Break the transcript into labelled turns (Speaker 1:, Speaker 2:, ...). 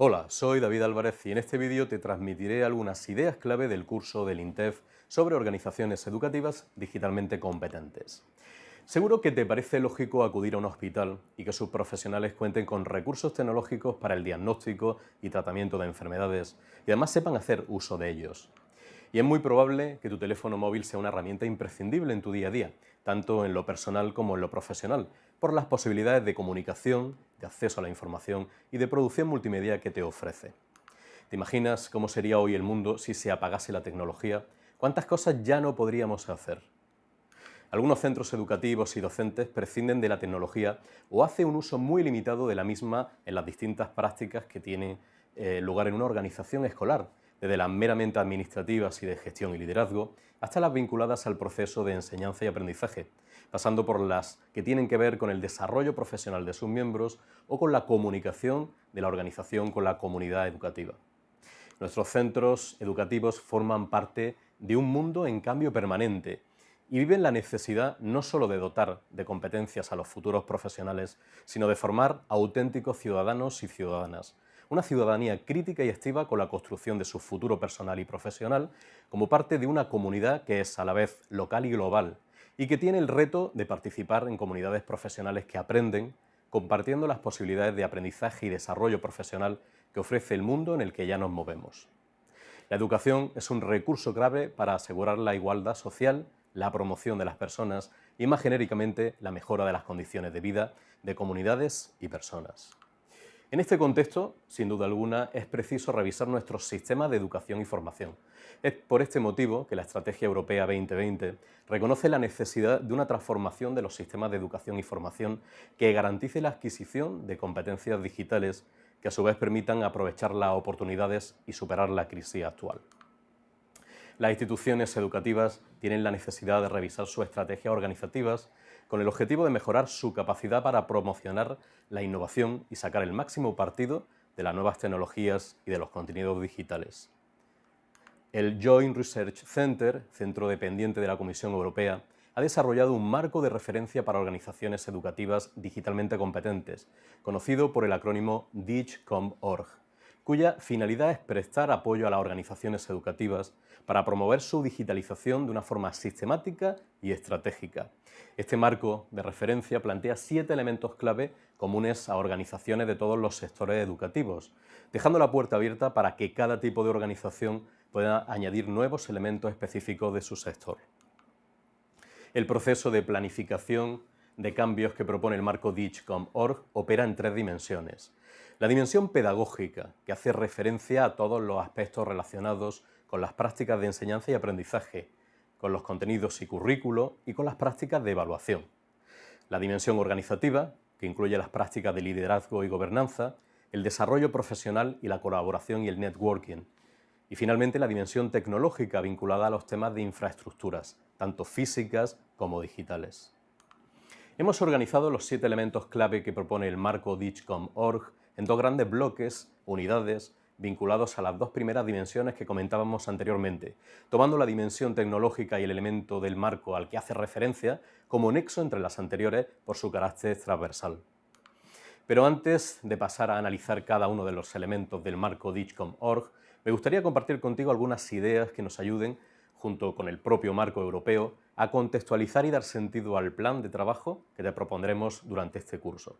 Speaker 1: Hola, soy David Álvarez y en este vídeo te transmitiré algunas ideas clave del curso del INTEF sobre organizaciones educativas digitalmente competentes. Seguro que te parece lógico acudir a un hospital y que sus profesionales cuenten con recursos tecnológicos para el diagnóstico y tratamiento de enfermedades y además sepan hacer uso de ellos. Y es muy probable que tu teléfono móvil sea una herramienta imprescindible en tu día a día, tanto en lo personal como en lo profesional, por las posibilidades de comunicación, de acceso a la información y de producción multimedia que te ofrece. ¿Te imaginas cómo sería hoy el mundo si se apagase la tecnología? ¿Cuántas cosas ya no podríamos hacer? Algunos centros educativos y docentes prescinden de la tecnología o hacen un uso muy limitado de la misma en las distintas prácticas que tienen eh, lugar en una organización escolar, desde las meramente administrativas y de gestión y liderazgo, hasta las vinculadas al proceso de enseñanza y aprendizaje, pasando por las que tienen que ver con el desarrollo profesional de sus miembros o con la comunicación de la organización con la comunidad educativa. Nuestros centros educativos forman parte de un mundo en cambio permanente y viven la necesidad no solo de dotar de competencias a los futuros profesionales, sino de formar auténticos ciudadanos y ciudadanas, una ciudadanía crítica y activa con la construcción de su futuro personal y profesional como parte de una comunidad que es a la vez local y global y que tiene el reto de participar en comunidades profesionales que aprenden, compartiendo las posibilidades de aprendizaje y desarrollo profesional que ofrece el mundo en el que ya nos movemos. La educación es un recurso clave para asegurar la igualdad social, la promoción de las personas y, más genéricamente, la mejora de las condiciones de vida de comunidades y personas. En este contexto, sin duda alguna, es preciso revisar nuestros sistemas de educación y formación. Es por este motivo que la Estrategia Europea 2020 reconoce la necesidad de una transformación de los sistemas de educación y formación que garantice la adquisición de competencias digitales que a su vez permitan aprovechar las oportunidades y superar la crisis actual. Las instituciones educativas tienen la necesidad de revisar sus estrategias organizativas con el objetivo de mejorar su capacidad para promocionar la innovación y sacar el máximo partido de las nuevas tecnologías y de los contenidos digitales. El Joint Research Center, centro dependiente de la Comisión Europea, ha desarrollado un marco de referencia para organizaciones educativas digitalmente competentes, conocido por el acrónimo DIGCOM.org cuya finalidad es prestar apoyo a las organizaciones educativas para promover su digitalización de una forma sistemática y estratégica. Este marco de referencia plantea siete elementos clave comunes a organizaciones de todos los sectores educativos, dejando la puerta abierta para que cada tipo de organización pueda añadir nuevos elementos específicos de su sector. El proceso de planificación de cambios que propone el marco DIGCOM.org opera en tres dimensiones. La dimensión pedagógica, que hace referencia a todos los aspectos relacionados con las prácticas de enseñanza y aprendizaje, con los contenidos y currículo y con las prácticas de evaluación. La dimensión organizativa, que incluye las prácticas de liderazgo y gobernanza, el desarrollo profesional y la colaboración y el networking. Y finalmente la dimensión tecnológica vinculada a los temas de infraestructuras, tanto físicas como digitales. Hemos organizado los siete elementos clave que propone el marco DIGCOM.org en dos grandes bloques, unidades, vinculados a las dos primeras dimensiones que comentábamos anteriormente, tomando la dimensión tecnológica y el elemento del marco al que hace referencia como nexo entre las anteriores por su carácter transversal. Pero antes de pasar a analizar cada uno de los elementos del marco DIGCOM.org, me gustaría compartir contigo algunas ideas que nos ayuden, junto con el propio marco europeo, a contextualizar y dar sentido al plan de trabajo que te propondremos durante este curso.